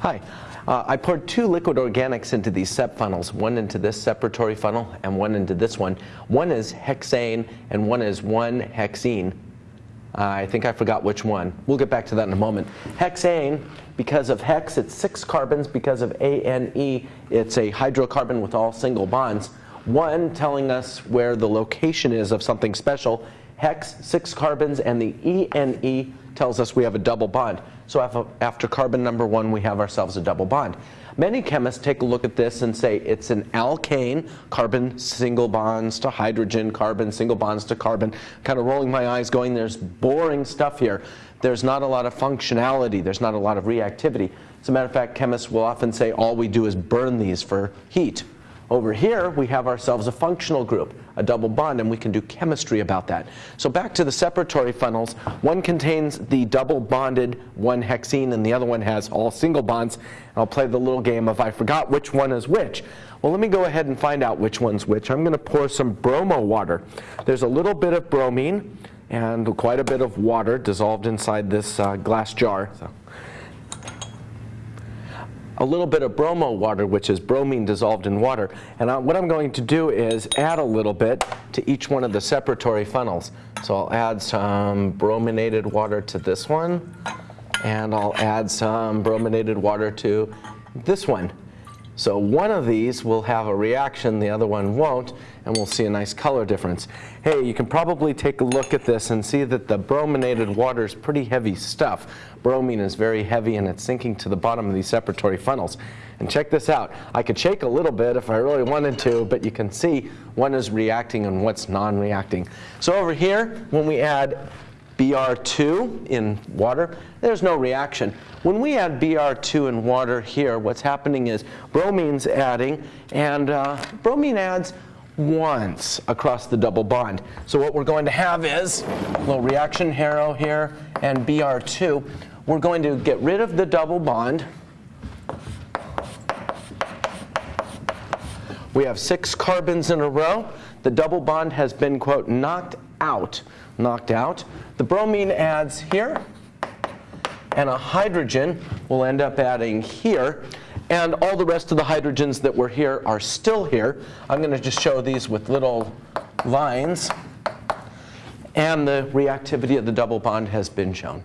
Hi. Uh, I poured two liquid organics into these SEP funnels, one into this separatory funnel and one into this one. One is hexane and one is 1-hexene. Uh, I think I forgot which one. We'll get back to that in a moment. Hexane, because of hex, it's six carbons. Because of ANE, it's a hydrocarbon with all single bonds. One telling us where the location is of something special. Hex, six carbons, and the ENE tells us we have a double bond. So after carbon number one, we have ourselves a double bond. Many chemists take a look at this and say it's an alkane, carbon single bonds to hydrogen, carbon single bonds to carbon, kind of rolling my eyes going, there's boring stuff here. There's not a lot of functionality, there's not a lot of reactivity. As a matter of fact, chemists will often say all we do is burn these for heat. Over here, we have ourselves a functional group, a double bond, and we can do chemistry about that. So back to the separatory funnels, one contains the double bonded 1-hexene and the other one has all single bonds. I'll play the little game of I forgot which one is which. Well, let me go ahead and find out which one's which. I'm going to pour some bromo water. There's a little bit of bromine and quite a bit of water dissolved inside this uh, glass jar. So a little bit of bromo water, which is bromine dissolved in water. And I, what I'm going to do is add a little bit to each one of the separatory funnels. So I'll add some brominated water to this one, and I'll add some brominated water to this one. So one of these will have a reaction, the other one won't, and we'll see a nice color difference. Hey, you can probably take a look at this and see that the brominated water is pretty heavy stuff. Bromine is very heavy and it's sinking to the bottom of these separatory funnels. And check this out. I could shake a little bit if I really wanted to, but you can see one is reacting and what's non-reacting. So over here, when we add Br2 in water, there's no reaction. When we add Br2 in water here, what's happening is bromine's adding, and uh, bromine adds once across the double bond. So what we're going to have is a little reaction arrow here and Br2. We're going to get rid of the double bond. We have six carbons in a row. The double bond has been, quote, knocked out knocked out. The bromine adds here, and a hydrogen will end up adding here. And all the rest of the hydrogens that were here are still here. I'm going to just show these with little lines. And the reactivity of the double bond has been shown.